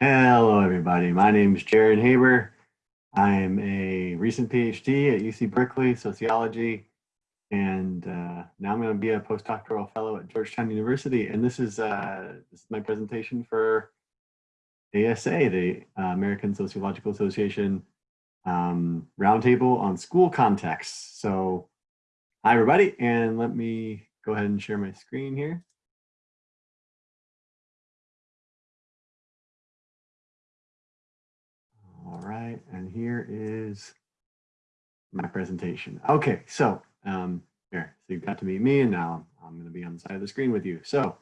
Hello, everybody. My name is Jared Haber. I am a recent PhD at UC Berkeley, sociology, and uh, now I'm going to be a postdoctoral fellow at Georgetown University. And this is, uh, this is my presentation for ASA, the uh, American Sociological Association um, Roundtable on School Contexts. So, hi, everybody, and let me go ahead and share my screen here. Right, and here is my presentation. Okay, so um, here, so you got to meet me and now I'm gonna be on the side of the screen with you. So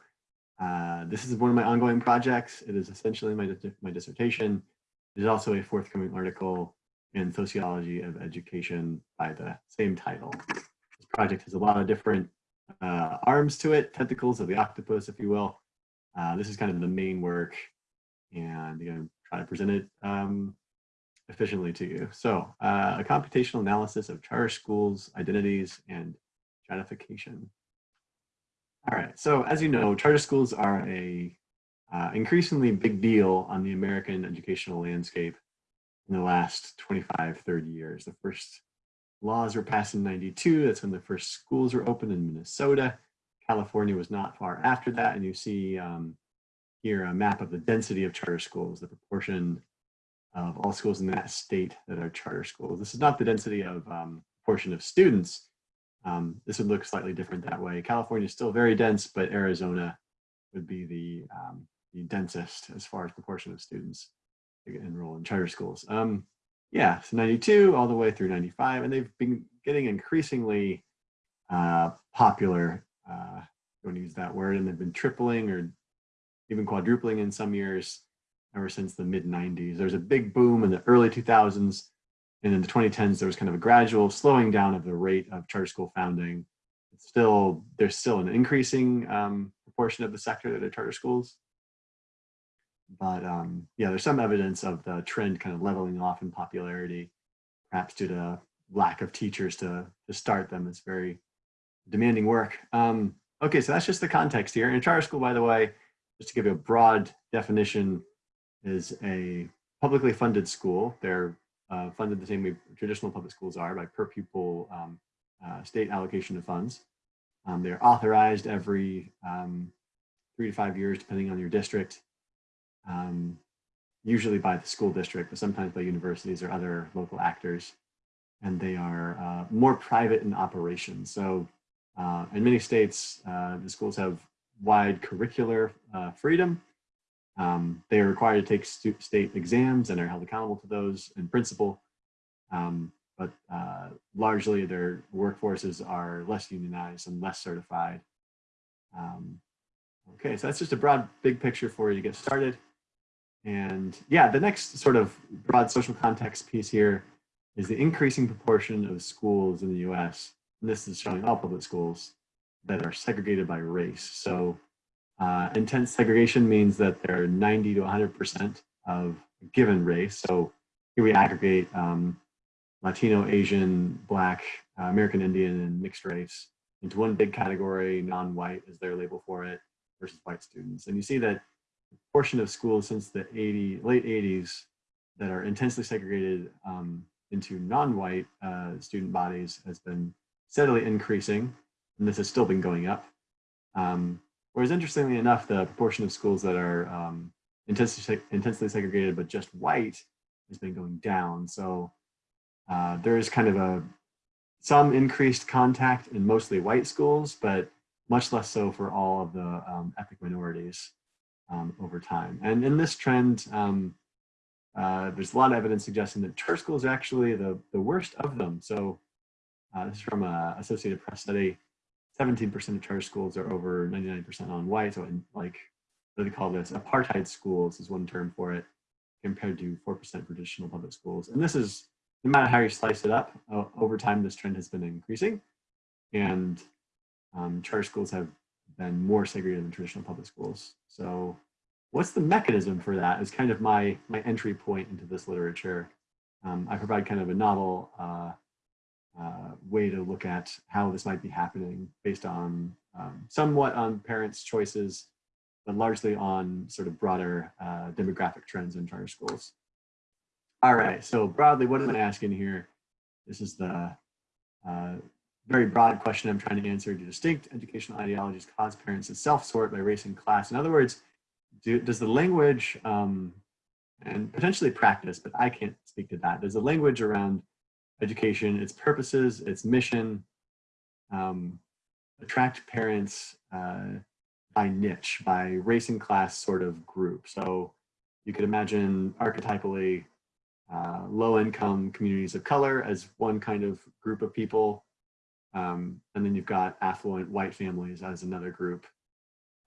uh, this is one of my ongoing projects. It is essentially my, my dissertation. There's also a forthcoming article in Sociology of Education by the same title. This project has a lot of different uh, arms to it, tentacles of the octopus, if you will. Uh, this is kind of the main work and you know, try to present it um, efficiently to you. So uh, a computational analysis of charter schools, identities, and stratification. All right, so as you know, charter schools are a uh, increasingly big deal on the American educational landscape in the last 25, 30 years. The first laws were passed in 92. That's when the first schools were opened in Minnesota. California was not far after that. And you see um, here a map of the density of charter schools, the proportion of all schools in that state that are charter schools. This is not the density of um, portion of students. Um, this would look slightly different that way. California is still very dense, but Arizona would be the, um, the densest as far as proportion of students enroll in charter schools. Um, yeah, so 92 all the way through 95, and they've been getting increasingly uh, popular, uh, don't use that word, and they've been tripling or even quadrupling in some years ever since the mid 90s. There was a big boom in the early 2000s. And in the 2010s, there was kind of a gradual slowing down of the rate of charter school founding. It's still, there's still an increasing um, proportion of the sector that are charter schools. But um, yeah, there's some evidence of the trend kind of leveling off in popularity, perhaps due to lack of teachers to, to start them. It's very demanding work. Um, okay, so that's just the context here. In a charter school, by the way, just to give you a broad definition, is a publicly funded school. They're uh, funded the same way traditional public schools are by per pupil um, uh, state allocation of funds. Um, they're authorized every um, three to five years, depending on your district, um, usually by the school district, but sometimes by universities or other local actors. And they are uh, more private in operation. So uh, in many states, uh, the schools have wide curricular uh, freedom, um, they are required to take state exams and are held accountable to those in principle. Um, but uh, largely their workforces are less unionized and less certified. Um, okay, so that's just a broad big picture for you to get started. And yeah, the next sort of broad social context piece here is the increasing proportion of schools in the US, and this is showing all public schools, that are segregated by race. So uh, intense segregation means that they're 90 to 100% of a given race. So here we aggregate um, Latino, Asian, Black, uh, American Indian, and mixed race into one big category, non-white is their label for it, versus white students. And you see that portion of schools since the 80, late 80s that are intensely segregated um, into non-white uh, student bodies has been steadily increasing, and this has still been going up. Um, Whereas interestingly enough, the proportion of schools that are um, intensely, intensely segregated but just white has been going down. So uh, there is kind of a some increased contact in mostly white schools, but much less so for all of the um, ethnic minorities um, over time. And in this trend, um, uh, there's a lot of evidence suggesting that charter schools are actually the, the worst of them. So uh, this is from a Associated Press study. 17% of charter schools are over 99% non-white. So in like, what do they call this? Apartheid schools is one term for it, compared to 4% for traditional public schools. And this is, no matter how you slice it up, uh, over time this trend has been increasing. And um, charter schools have been more segregated than traditional public schools. So what's the mechanism for that is kind of my, my entry point into this literature. Um, I provide kind of a novel uh, uh, way to look at how this might be happening based on um, somewhat on parents' choices, but largely on sort of broader uh, demographic trends in charter schools. All right, so broadly, what am I asking here? This is the uh, very broad question I'm trying to answer. Do distinct educational ideologies cause parents to self-sort by race and class? In other words, do, does the language um, and potentially practice, but I can't speak to that. Does the language around education, its purposes, its mission, um, attract parents uh, by niche, by race and class sort of group. So you could imagine archetypally uh, low income communities of color as one kind of group of people. Um, and then you've got affluent white families as another group.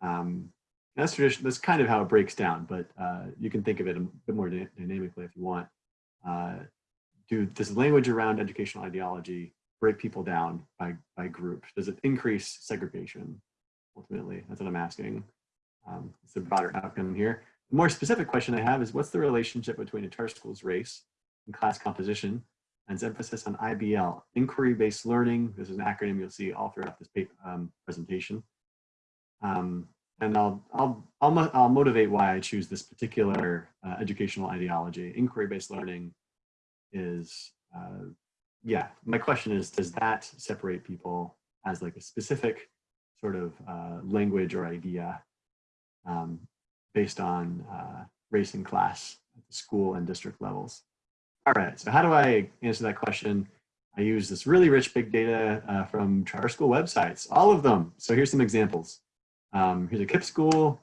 Um, that's tradition. That's kind of how it breaks down, but uh, you can think of it a bit more dynamically if you want. Uh, do this language around educational ideology break people down by by group? Does it increase segregation? Ultimately, that's what I'm asking. Um, it's a broader outcome here. The more specific question I have is what's the relationship between a school's race and class composition and its emphasis on IBL, inquiry-based learning. This is an acronym you'll see all throughout this paper, um, presentation. Um, and I'll, I'll, I'll, I'll, motivate why I choose this particular uh, educational ideology. Inquiry-based learning is, uh, yeah, my question is, does that separate people as like a specific sort of uh, language or idea um, based on uh, race and class at the school and district levels? All right, so how do I answer that question? I use this really rich big data uh, from charter school websites, all of them. So here's some examples. Um, here's a KIPP school.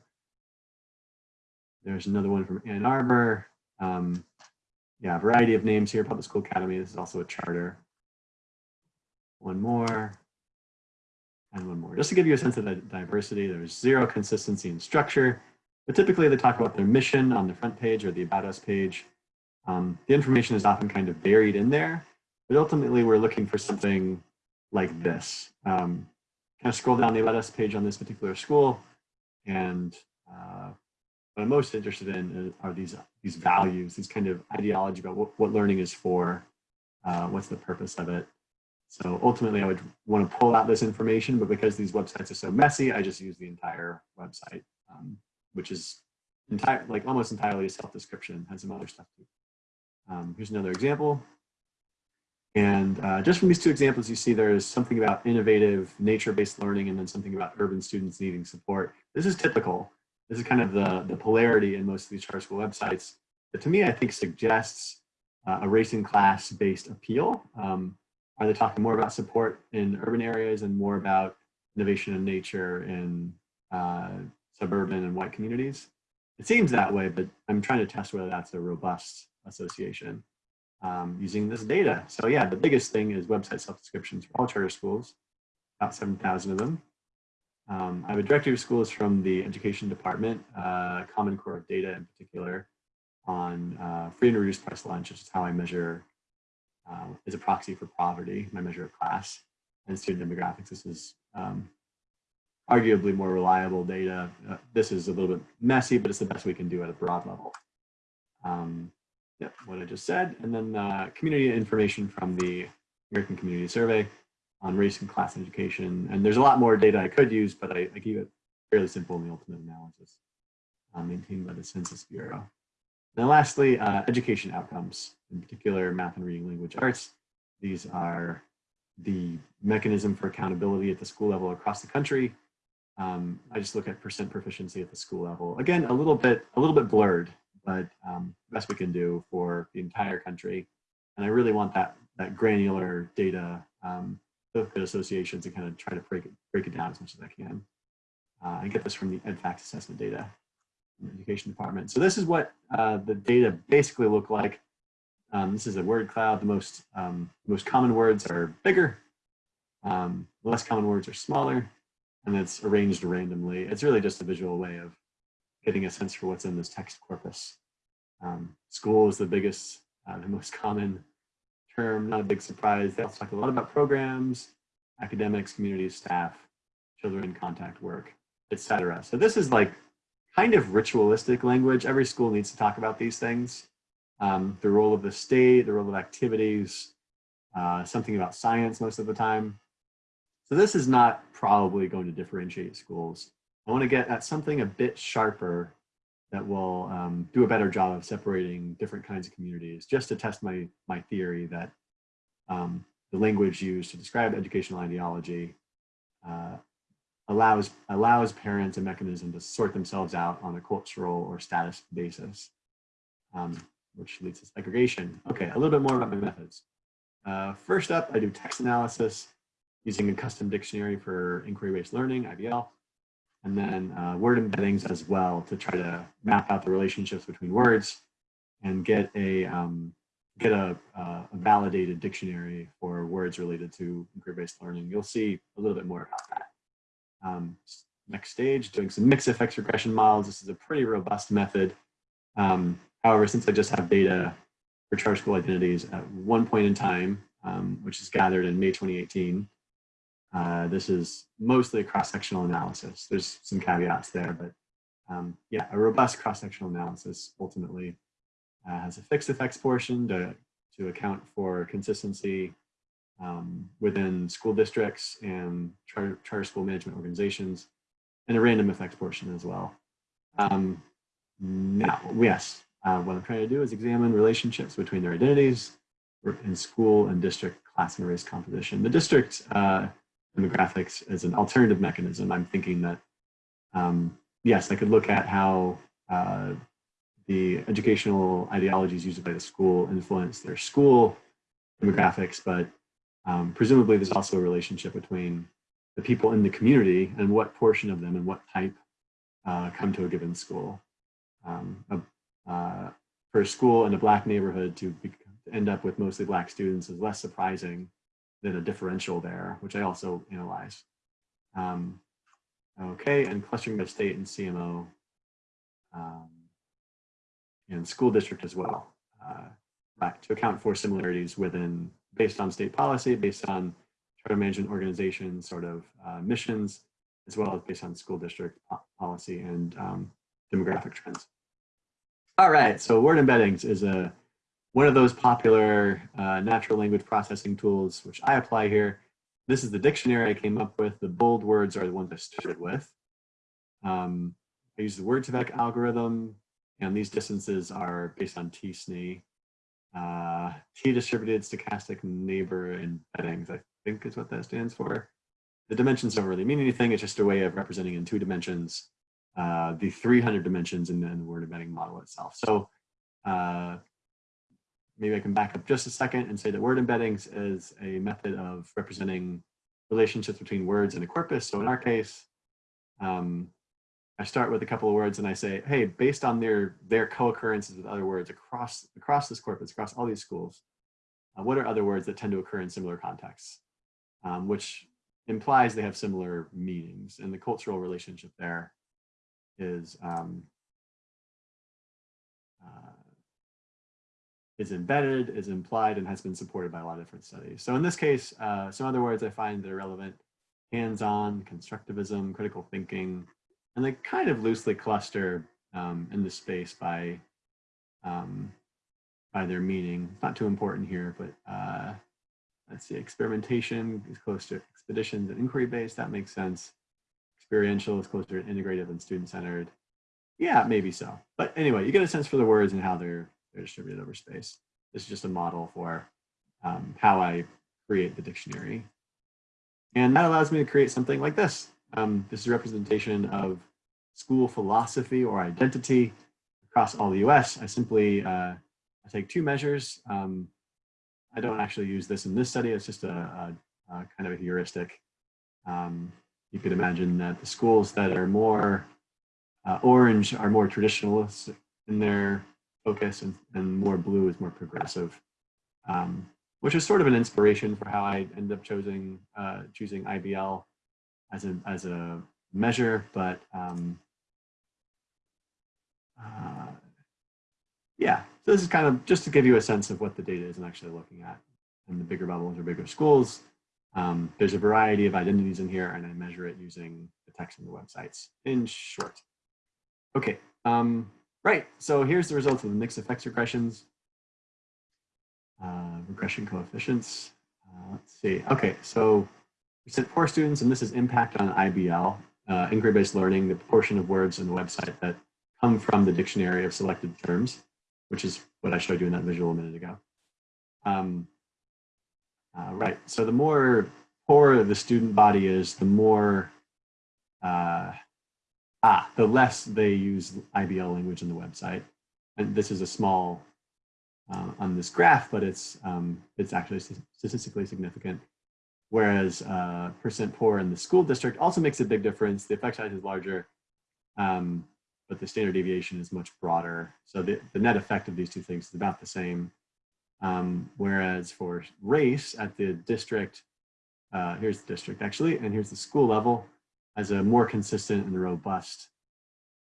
There's another one from Ann Arbor. Um, yeah, a variety of names here, Public School Academy. This is also a charter. One more, and one more. Just to give you a sense of the diversity, there's zero consistency in structure, but typically they talk about their mission on the front page or the About Us page. Um, the information is often kind of buried in there, but ultimately we're looking for something like this. Um, kind of scroll down the About Us page on this particular school, and uh, what I'm most interested in are these these values, these kind of ideology about what, what learning is for, uh, what's the purpose of it. So ultimately, I would want to pull out this information, but because these websites are so messy, I just use the entire website, um, which is entire like almost entirely a self-description, has some other stuff too. Um, here's another example. And uh, just from these two examples, you see there's something about innovative nature-based learning and then something about urban students needing support. This is typical. This is kind of the, the polarity in most of these charter school websites that to me, I think suggests uh, a racing class-based appeal. Um, are they talking more about support in urban areas and more about innovation and nature in uh, suburban and white communities? It seems that way, but I'm trying to test whether that's a robust association um, using this data. So yeah, the biggest thing is website self-descriptions for all charter schools, about 7,000 of them. Um, I have a directory of schools from the education department, uh, Common Core of data in particular, on uh, free and reduced price lunch, which is how I measure, uh, as a proxy for poverty, my measure of class and student demographics. This is um, arguably more reliable data. Uh, this is a little bit messy, but it's the best we can do at a broad level. Um, Yep, what I just said. And then uh, community information from the American Community Survey on race and class education. And there's a lot more data I could use, but I, I keep it fairly simple in the ultimate analysis uh, maintained by the Census Bureau. Now lastly, uh, education outcomes, in particular math and reading language arts. These are the mechanism for accountability at the school level across the country. Um, I just look at percent proficiency at the school level. Again, a little bit, a little bit blurred but um, best we can do for the entire country. And I really want that that granular data um, good associations and kind of try to break it break it down as much as I can. Uh, I get this from the EdFacts assessment data the education department. So this is what uh, the data basically look like. Um, this is a word cloud. The most um, most common words are bigger. Um, less common words are smaller, and it's arranged randomly. It's really just a visual way of getting a sense for what's in this text corpus. Um, school is the biggest, uh, the most common term, not a big surprise. They also talk a lot about programs, academics, community staff, children contact work, etc. So this is like kind of ritualistic language. Every school needs to talk about these things. Um, the role of the state, the role of activities, uh, something about science most of the time. So this is not probably going to differentiate schools I want to get at something a bit sharper that will um, do a better job of separating different kinds of communities, just to test my, my theory that um, the language used to describe educational ideology uh, allows, allows parents a mechanism to sort themselves out on a cultural or status basis, um, which leads to segregation. Okay, a little bit more about my methods. Uh, first up, I do text analysis using a custom dictionary for inquiry-based learning, IBL, and then uh, word embeddings as well to try to map out the relationships between words and get a um, get a, uh, a, validated dictionary for words related to inquiry-based learning. You'll see a little bit more about that. Um, next stage, doing some mixed effects regression models. This is a pretty robust method. Um, however, since I just have data for charter school identities at one point in time, um, which is gathered in May 2018, uh, this is mostly a cross-sectional analysis. There's some caveats there, but um, yeah, a robust cross-sectional analysis ultimately uh, has a fixed effects portion to, to account for consistency um, within school districts and charter, charter, school management organizations, and a random effects portion as well. Um, now, yes, uh, what I'm trying to do is examine relationships between their identities in school and district class and race composition. The district uh, demographics as an alternative mechanism, I'm thinking that, um, yes, I could look at how uh, the educational ideologies used by the school influence their school demographics, but um, presumably there's also a relationship between the people in the community and what portion of them and what type uh, come to a given school. Um, uh, for a school in a black neighborhood to, be, to end up with mostly black students is less surprising than a differential there, which I also analyze. Um, okay, and clustering by state and CMO um, and school district as well, uh, right, to account for similarities within, based on state policy, based on charter management organization sort of uh, missions, as well as based on school district policy and um, demographic trends. All right, so word embeddings is a one of those popular uh, natural language processing tools, which I apply here. This is the dictionary I came up with. The bold words are the ones I started with. Um, I use the Word2Vec algorithm, and these distances are based on t-SNE. Uh, T-distributed stochastic neighbor embeddings, I think is what that stands for. The dimensions don't really mean anything. It's just a way of representing in two dimensions uh, the 300 dimensions in the, the word embedding model itself. So uh, maybe I can back up just a second and say that word embeddings is a method of representing relationships between words in a corpus. So in our case, um, I start with a couple of words and I say, hey, based on their their co-occurrences with other words across across this corpus, across all these schools, uh, what are other words that tend to occur in similar contexts, um, which implies they have similar meanings. And the cultural relationship there is um, uh, is embedded, is implied, and has been supported by a lot of different studies. So in this case, uh, some other words I find that are relevant, hands-on, constructivism, critical thinking, and they kind of loosely cluster um, in the space by, um, by their meaning. It's not too important here, but uh, let's see, experimentation is close to expeditions and inquiry-based, that makes sense. Experiential is closer to integrative and student-centered. Yeah, maybe so. But anyway, you get a sense for the words and how they're distributed over space. This is just a model for um, how I create the dictionary. And that allows me to create something like this. Um, this is a representation of school philosophy or identity across all the US. I simply uh, I take two measures. Um, I don't actually use this in this study. It's just a, a, a kind of a heuristic. Um, you could imagine that the schools that are more uh, orange are more traditionalist in their focus and, and more blue is more progressive, um, which is sort of an inspiration for how I end up choosing uh, choosing IBL as a as a measure, but um, uh, yeah, so this is kind of just to give you a sense of what the data is I'm actually looking at. And the bigger bubbles are bigger schools. Um, there's a variety of identities in here and I measure it using the text on the websites in short. Okay, um, Right, so here's the results of the mixed effects regressions. Uh, regression coefficients. Uh, let's see. Okay, so we sent four students, and this is impact on IBL. uh, inquiry-based learning, the proportion of words in the website that come from the dictionary of selected terms, which is what I showed you in that visual a minute ago. Um, uh, right, so the more poor the student body is, the more, uh, ah, the less they use IBL language in the website. And this is a small uh, on this graph, but it's, um, it's actually statistically significant. Whereas uh, percent poor in the school district also makes a big difference. The effect size is larger, um, but the standard deviation is much broader. So the, the net effect of these two things is about the same. Um, whereas for race at the district, uh, here's the district actually, and here's the school level, has a more consistent and robust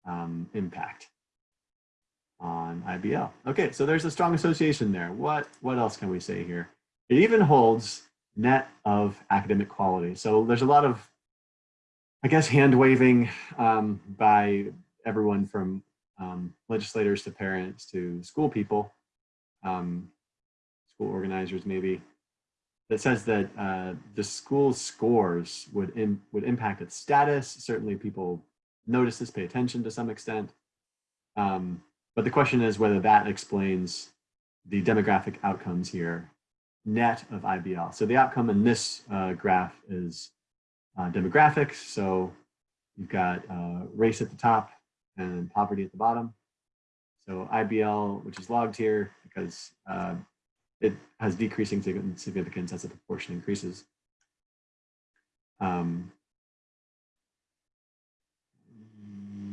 um, impact on IBL. Okay, so there's a strong association there. What, what else can we say here? It even holds net of academic quality. So there's a lot of, I guess, hand waving um, by everyone from um, legislators to parents to school people, um, school organizers maybe, that says that uh, the school's scores would, in, would impact its status. Certainly people notice this, pay attention to some extent. Um, but the question is whether that explains the demographic outcomes here net of IBL. So the outcome in this uh, graph is uh, demographics. So you've got uh, race at the top and poverty at the bottom. So IBL, which is logged here because uh, it has decreasing significance as the proportion increases. Um,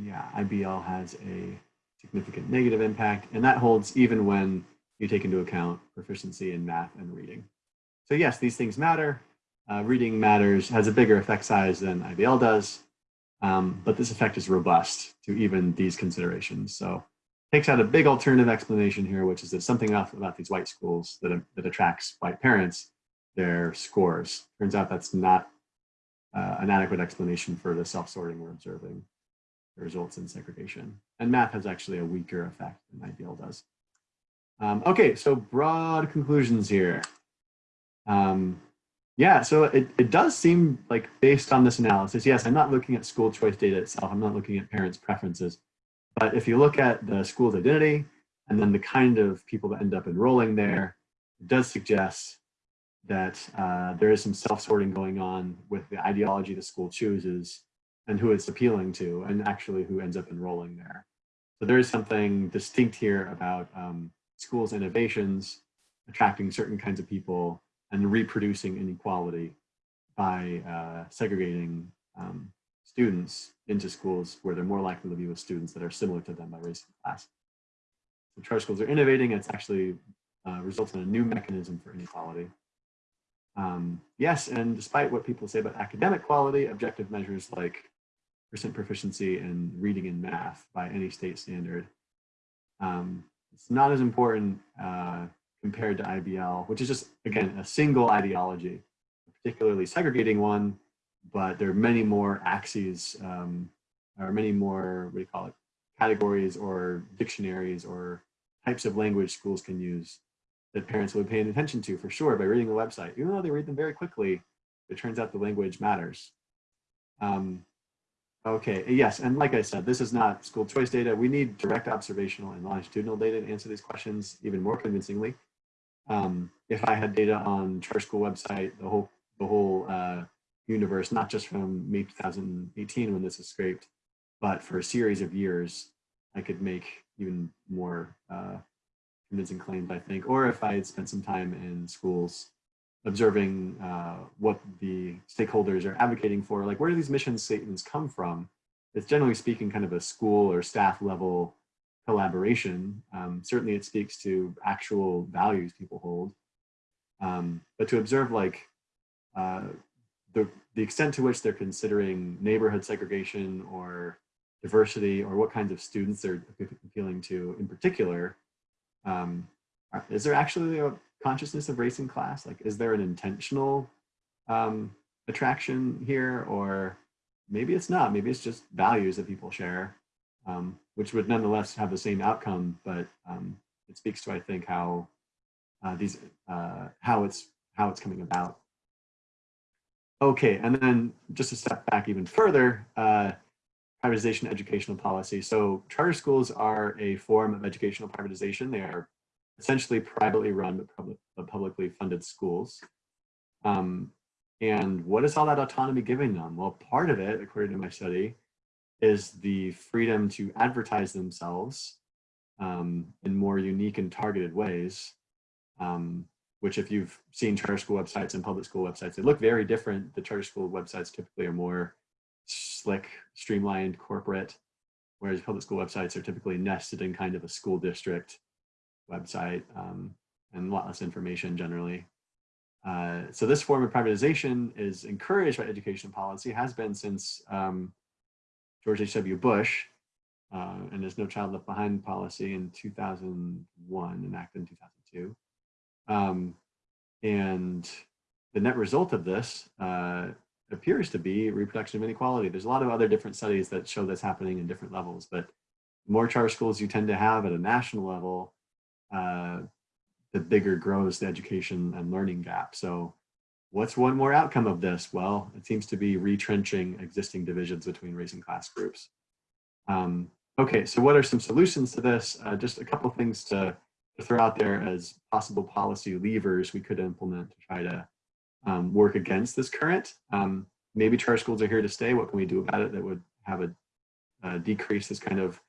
yeah, IBL has a significant negative impact, and that holds even when you take into account proficiency in math and reading. So yes, these things matter. Uh, reading matters, has a bigger effect size than IBL does, um, but this effect is robust to even these considerations. So takes out a big alternative explanation here, which is that something about these white schools that, that attracts white parents, their scores. Turns out that's not uh, an adequate explanation for the self-sorting we're observing. The results in segregation. And math has actually a weaker effect than IBL does. Um, okay, so broad conclusions here. Um, yeah, so it, it does seem like based on this analysis, yes, I'm not looking at school choice data itself, I'm not looking at parents' preferences, but if you look at the school's identity and then the kind of people that end up enrolling there, it does suggest that uh, there is some self-sorting going on with the ideology the school chooses and who it's appealing to and actually who ends up enrolling there. So there is something distinct here about um, schools' innovations, attracting certain kinds of people, and reproducing inequality by uh, segregating um, students into schools where they're more likely to be with students that are similar to them by race and class. So charter schools are innovating. It's actually uh, results in a new mechanism for inequality. Um, yes, and despite what people say about academic quality, objective measures like percent proficiency in reading and math by any state standard um, it's not as important uh, compared to IBL, which is just, again, a single ideology, particularly segregating one, but there are many more axes, um, or many more, what do you call it, categories or dictionaries or types of language schools can use that parents would pay attention to for sure by reading the website. Even though they read them very quickly, it turns out the language matters. Um, Okay, yes, and like I said, this is not school choice data. We need direct observational and longitudinal data to answer these questions even more convincingly. Um, if I had data on charter school website, the whole the whole uh, universe, not just from May 2018 when this is scraped, but for a series of years, I could make even more uh, convincing claims, I think. Or if I had spent some time in schools observing uh, what the stakeholders are advocating for, like where do these mission statements come from? It's generally speaking kind of a school or staff level collaboration. Um, certainly it speaks to actual values people hold. Um, but to observe like uh, extent to which they're considering neighborhood segregation or diversity or what kinds of students they're appealing to in particular, um, is there actually a consciousness of race and class? Like, is there an intentional um, attraction here or maybe it's not, maybe it's just values that people share, um, which would nonetheless have the same outcome, but um, it speaks to, I think, how uh, these, uh, how it's, how it's coming about. Okay, and then just a step back even further, uh, privatization educational policy. So charter schools are a form of educational privatization. They are essentially privately run but, public, but publicly funded schools. Um, and what is all that autonomy giving them? Well, part of it, according to my study, is the freedom to advertise themselves um, in more unique and targeted ways, um, which if you've seen charter school websites and public school websites, they look very different. The charter school websites typically are more slick, streamlined, corporate, whereas public school websites are typically nested in kind of a school district website um, and a lot less information generally. Uh, so this form of privatization is encouraged by education policy, has been since um, George H.W. Bush uh, and there's no child left behind policy in 2001, enacted in 2002. Um, and the net result of this uh, appears to be reproduction of inequality. There's a lot of other different studies that show this happening in different levels, but the more charter schools you tend to have at a national level, uh, the bigger grows the education and learning gap. So what's one more outcome of this? Well, it seems to be retrenching existing divisions between race and class groups. Um, okay, so what are some solutions to this? Uh, just a couple things to, to, throw out there as possible policy levers we could implement to try to um, work against this current. Um, maybe charter schools are here to stay. What can we do about it that would have a uh, decrease this kind of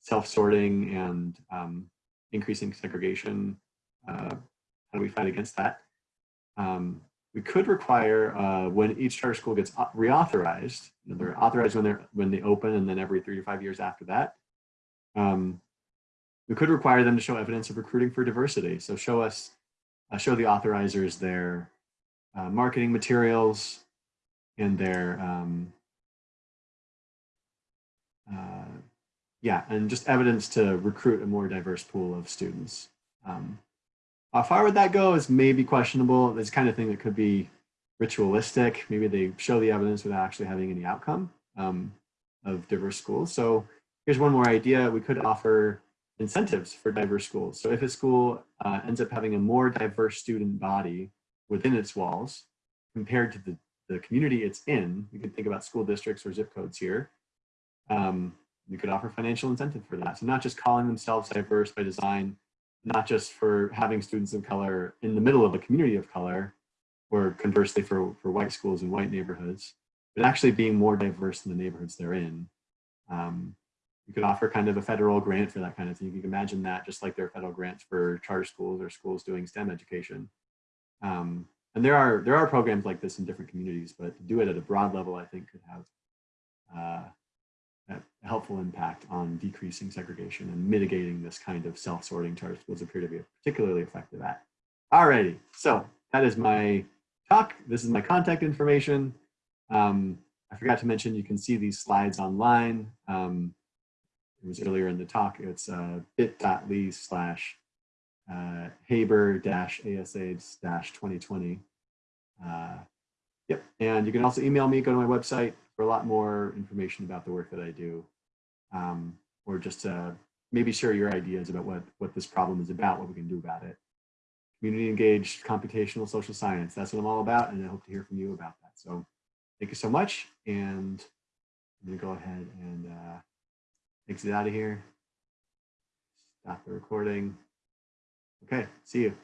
self-sorting and um, increasing segregation? Uh, how do we fight against that? Um, we could require uh, when each charter school gets reauthorized, you know, they're authorized when they're when they open and then every three to five years after that. Um, we could require them to show evidence of recruiting for diversity. So show us, uh, show the authorizers their uh, marketing materials and their, um, uh, yeah, and just evidence to recruit a more diverse pool of students. Um, how far would that go is maybe questionable. It's kind of thing that could be ritualistic. Maybe they show the evidence without actually having any outcome um, of diverse schools. So here's one more idea. We could offer incentives for diverse schools. So if a school uh, ends up having a more diverse student body within its walls compared to the, the community it's in, you could think about school districts or zip codes here. Um, we could offer financial incentive for that. So not just calling themselves diverse by design, not just for having students of color in the middle of a community of color, or conversely for, for white schools and white neighborhoods, but actually being more diverse in the neighborhoods they're in. Um, you could offer kind of a federal grant for that kind of thing. You can imagine that just like there are federal grants for charter schools or schools doing STEM education. Um, and there are there are programs like this in different communities, but to do it at a broad level, I think could have uh, a helpful impact on decreasing segregation and mitigating this kind of self-sorting charter schools appear to be particularly effective at. Alrighty, so that is my talk. This is my contact information. Um, I forgot to mention you can see these slides online. Um, it was earlier in the talk. It's uh, bit.ly slash uh, Haber dash ASAIDS dash 2020. Uh, yep, and you can also email me, go to my website, for a lot more information about the work that I do, um, or just to maybe share your ideas about what, what this problem is about, what we can do about it. Community engaged computational social science, that's what I'm all about, and I hope to hear from you about that. So thank you so much, and I'm gonna go ahead and uh, exit out of here, stop the recording. Okay, see you.